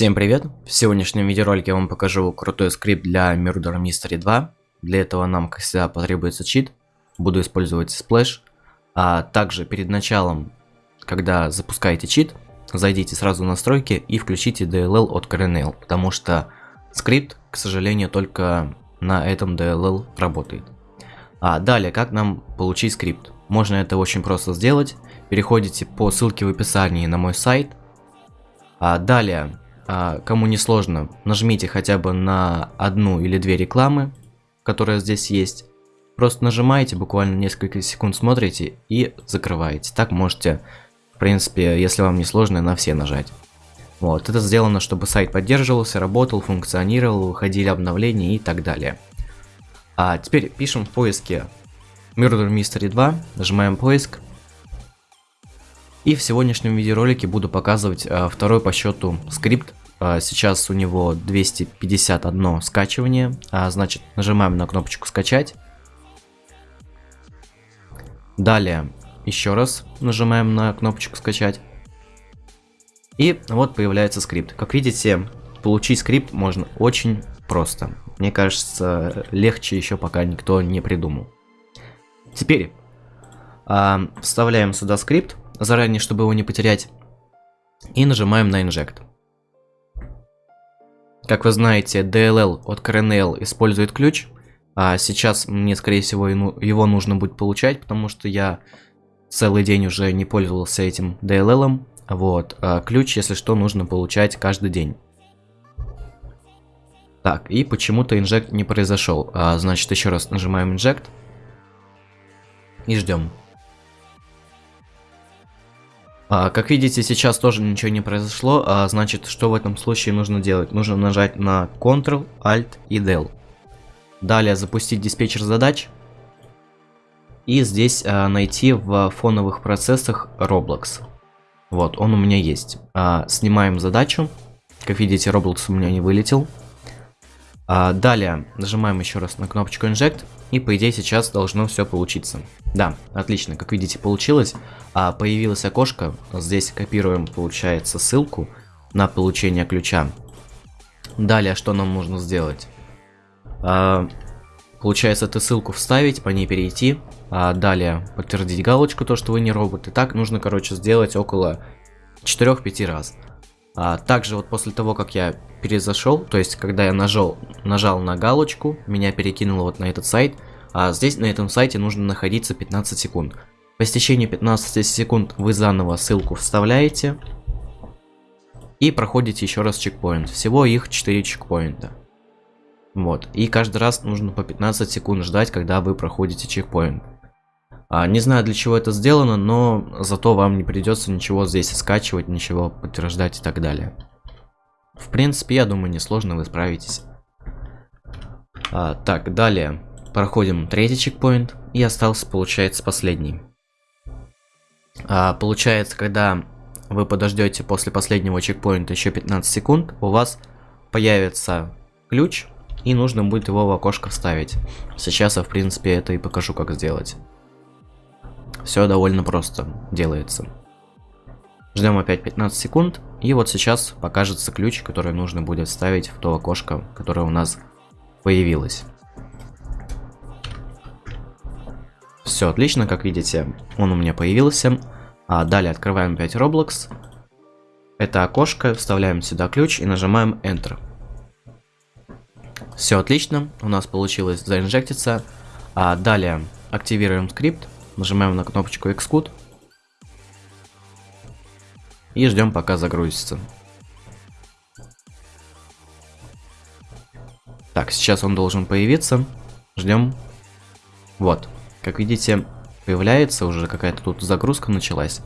Всем привет! В сегодняшнем видеоролике я вам покажу крутой скрипт для Murder Mystery 2. Для этого нам, как всегда, потребуется чит. Буду использовать Splash. А также перед началом, когда запускаете чит, зайдите сразу в настройки и включите DLL от Kernel, потому что скрипт, к сожалению, только на этом DLL работает. А далее, как нам получить скрипт? Можно это очень просто сделать. Переходите по ссылке в описании на мой сайт. А далее, кому не сложно, нажмите хотя бы на одну или две рекламы, которые здесь есть. Просто нажимаете, буквально несколько секунд смотрите и закрываете. Так можете, в принципе, если вам не сложно, на все нажать. Вот, это сделано, чтобы сайт поддерживался, работал, функционировал, выходили обновления и так далее. А теперь пишем в поиске Murder Mystery 2, нажимаем поиск, и в сегодняшнем видеоролике буду показывать а, второй по счету скрипт. А, сейчас у него 251 скачивание, а, значит нажимаем на кнопочку скачать. Далее еще раз нажимаем на кнопочку скачать. И вот появляется скрипт. Как видите, получить скрипт можно очень просто. Мне кажется, легче еще пока никто не придумал. Теперь э, вставляем сюда скрипт заранее, чтобы его не потерять. И нажимаем на Inject. Как вы знаете, DLL от Kernel использует ключ. А сейчас мне, скорее всего, его нужно будет получать, потому что я целый день уже не пользовался этим DLL. Вот, а ключ, если что, нужно получать каждый день. Так, и почему-то инжект не произошел. А, значит, еще раз нажимаем инжект. И ждем. А, как видите, сейчас тоже ничего не произошло, а значит, что в этом случае нужно делать? Нужно нажать на Ctrl, Alt и Del. Далее запустить диспетчер задач. И здесь а, найти в фоновых процессах Roblox. Вот, он у меня есть. А, снимаем задачу. Как видите, Roblox у меня не вылетел. А, далее нажимаем еще раз на кнопочку Inject. И по идее сейчас должно все получиться. Да, отлично, как видите получилось. А, появилось окошко, здесь копируем получается ссылку на получение ключа. Далее что нам нужно сделать? А, получается эту ссылку вставить, по ней перейти. А, далее подтвердить галочку, то что вы не робот. И так нужно короче сделать около 4-5 раз. А, также вот после того, как я перезашел, то есть когда я нажал, нажал на галочку, меня перекинуло вот на этот сайт, а здесь на этом сайте нужно находиться 15 секунд. По истечении 15 секунд вы заново ссылку вставляете и проходите еще раз чекпоинт. Всего их 4 чекпоинта. Вот, и каждый раз нужно по 15 секунд ждать, когда вы проходите чекпоинт. А, не знаю для чего это сделано, но зато вам не придется ничего здесь скачивать, ничего подтверждать и так далее. В принципе, я думаю, несложно вы справитесь. А, так, далее. Проходим третий чекпоинт. И остался, получается, последний. А, получается, когда вы подождете после последнего чекпоинта еще 15 секунд, у вас появится ключ, и нужно будет его в окошко вставить. Сейчас я, в принципе, это и покажу, как сделать. Все довольно просто делается. Ждем опять 15 секунд. И вот сейчас покажется ключ, который нужно будет вставить в то окошко, которое у нас появилось. Все отлично, как видите, он у меня появился. А далее открываем опять Roblox. Это окошко, вставляем сюда ключ и нажимаем Enter. Все отлично, у нас получилось заинжектиться. А далее активируем скрипт, нажимаем на кнопочку Xcode и ждем пока загрузится. Так, сейчас он должен появиться. Ждем. Вот. Как видите, появляется уже какая-то тут загрузка началась.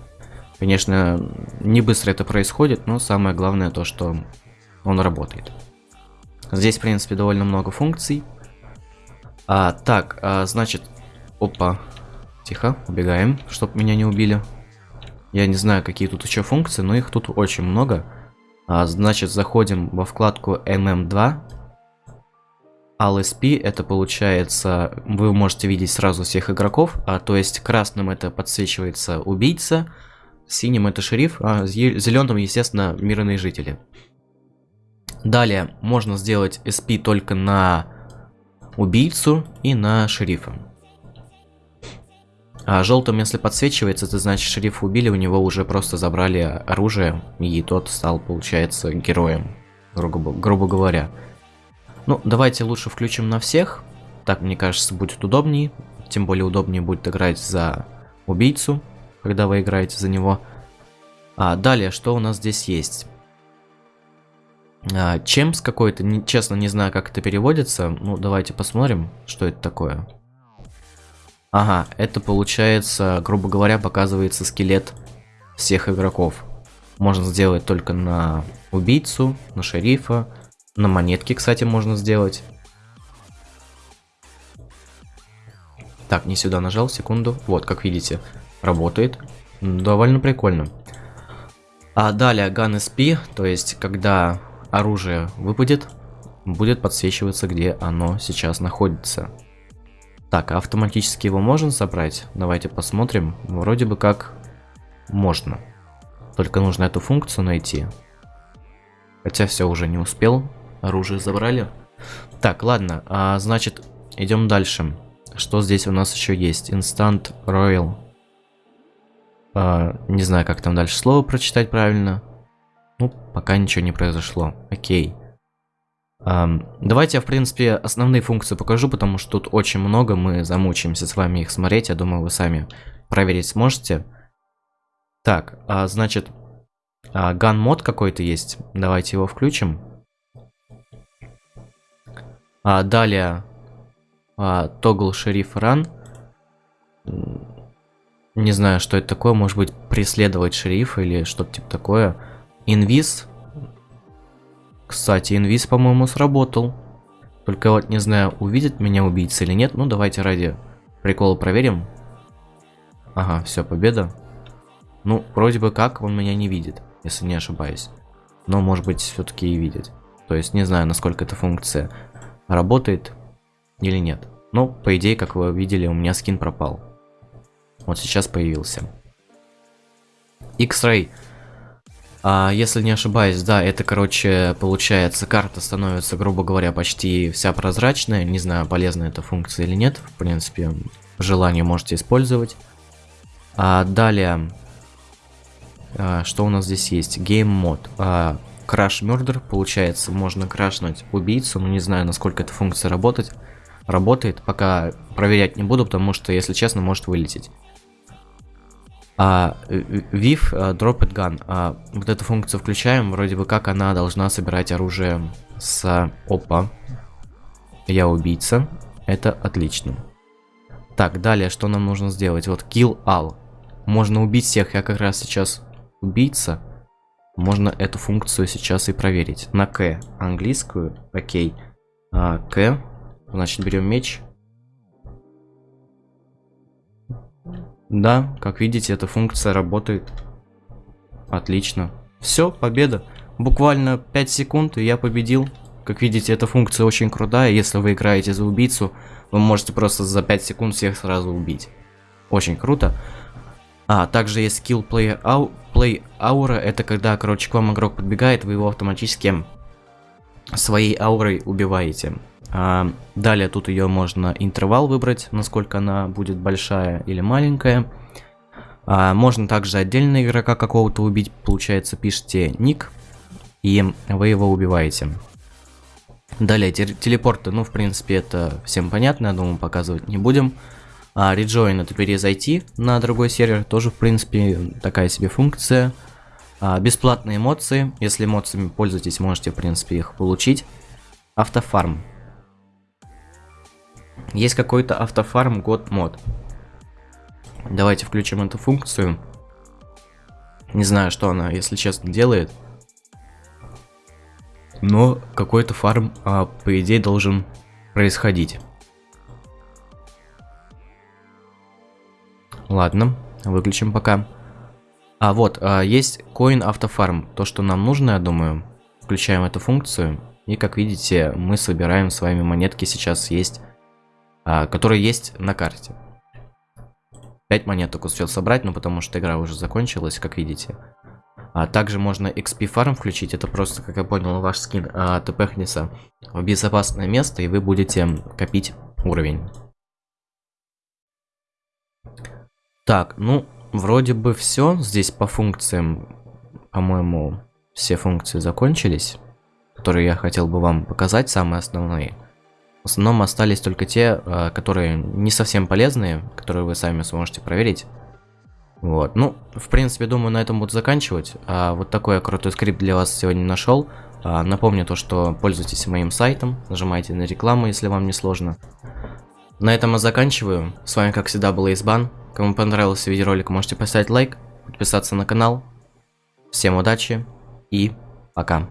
Конечно, не быстро это происходит, но самое главное то, что он работает. Здесь, в принципе, довольно много функций. А, так, а, значит, опа, тихо, убегаем, чтобы меня не убили. Я не знаю, какие тут еще функции, но их тут очень много. А, значит, заходим во вкладку MM2. LSP это получается, вы можете видеть сразу всех игроков, а, то есть красным это подсвечивается убийца, синим это шериф, а зеленым, естественно, мирные жители. Далее можно сделать SP только на убийцу и на шерифа. А желтым, если подсвечивается, это значит, шерифа убили, у него уже просто забрали оружие, и тот стал, получается, героем, грубо, грубо говоря. Ну, давайте лучше включим на всех. Так, мне кажется, будет удобнее. Тем более удобнее будет играть за убийцу, когда вы играете за него. А, далее, что у нас здесь есть? А, Чемс какой-то, честно не знаю, как это переводится. Ну, давайте посмотрим, что это такое. Ага, это получается, грубо говоря, показывается скелет всех игроков. Можно сделать только на убийцу, на шерифа, на монетки, кстати, можно сделать. Так, не сюда нажал, секунду. Вот, как видите, работает. Довольно прикольно. А далее Gun SP, то есть, когда оружие выпадет, будет подсвечиваться, где оно сейчас находится. Так, а автоматически его можно забрать? Давайте посмотрим. Вроде бы как можно. Только нужно эту функцию найти. Хотя все уже не успел. Оружие забрали. Так, ладно. А, значит, идем дальше. Что здесь у нас еще есть? Instant Royal. А, не знаю, как там дальше слово прочитать правильно. Ну, пока ничего не произошло. Окей. Давайте я, в принципе, основные функции покажу, потому что тут очень много, мы замучаемся с вами их смотреть, я думаю, вы сами проверить сможете. Так, а, значит, а, gun мод какой-то есть, давайте его включим. А, далее, toggle sheriff run. Не знаю, что это такое, может быть, преследовать шерифа или что-то типа такое. Инвиз кстати, инвиз, по-моему, сработал. Только вот не знаю, увидит меня убийца или нет. Ну, давайте ради прикола проверим. Ага, все, победа. Ну, вроде бы как он меня не видит, если не ошибаюсь. Но, может быть, все-таки и видит. То есть, не знаю, насколько эта функция работает или нет. Но, по идее, как вы видели, у меня скин пропал. Вот сейчас появился. X-Ray. А, если не ошибаюсь, да, это, короче, получается, карта становится, грубо говоря, почти вся прозрачная. Не знаю, полезна эта функция или нет. В принципе, желание можете использовать. А, далее, а, что у нас здесь есть? Game мод. А, Crash Murder, получается, можно крашнуть убийцу, но не знаю, насколько эта функция работать. работает. Пока проверять не буду, потому что, если честно, может вылететь. А, VIF uh, Drop It Gun. А, вот эту функцию включаем, вроде бы как она должна собирать оружие с... Опа. Я убийца. Это отлично. Так, далее, что нам нужно сделать? Вот Kill All. Можно убить всех, я как раз сейчас убийца. Можно эту функцию сейчас и проверить. На К английскую, окей. А, К, значит берем меч. Да, как видите, эта функция работает. Отлично. Все, победа. Буквально 5 секунд, и я победил. Как видите, эта функция очень крутая. Если вы играете за убийцу, вы можете просто за 5 секунд всех сразу убить. Очень круто. А, также есть skill player au play aura. Это когда, короче, к вам игрок подбегает, вы его автоматически своей аурой убиваете. А, далее тут ее можно интервал выбрать, насколько она будет большая или маленькая. А, можно также отдельно игрока какого-то убить, получается пишите ник, и вы его убиваете. Далее телепорты, ну в принципе это всем понятно, я думаю показывать не будем. А, это перезайти на другой сервер, тоже в принципе такая себе функция. А, бесплатные эмоции, если эмоциями пользуетесь, можете в принципе их получить. Автофарм, есть какой-то автофарм год мод. Давайте включим эту функцию. Не знаю, что она, если честно, делает. Но какой-то фарм, а, по идее, должен происходить. Ладно, выключим пока. А вот, а, есть Coin автофарм. То, что нам нужно, я думаю. Включаем эту функцию. И, как видите, мы собираем с вами монетки. Сейчас есть а, которые есть на карте. 5 монет только успел собрать, но потому что игра уже закончилась, как видите. А также можно XP фарм включить, это просто, как я понял, ваш скин а, тпхнется в безопасное место, и вы будете копить уровень. Так, ну, вроде бы все. Здесь по функциям, по-моему, все функции закончились, которые я хотел бы вам показать, самые основные. В основном остались только те, а, которые не совсем полезные, которые вы сами сможете проверить. Вот, ну, в принципе, думаю, на этом буду заканчивать. А, вот такой я крутой скрипт для вас сегодня нашел. А, напомню то, что пользуйтесь моим сайтом, нажимайте на рекламу, если вам не сложно. На этом я заканчиваю. С вами, как всегда, был Избан. Кому понравился видеоролик, можете поставить лайк, подписаться на канал. Всем удачи и пока.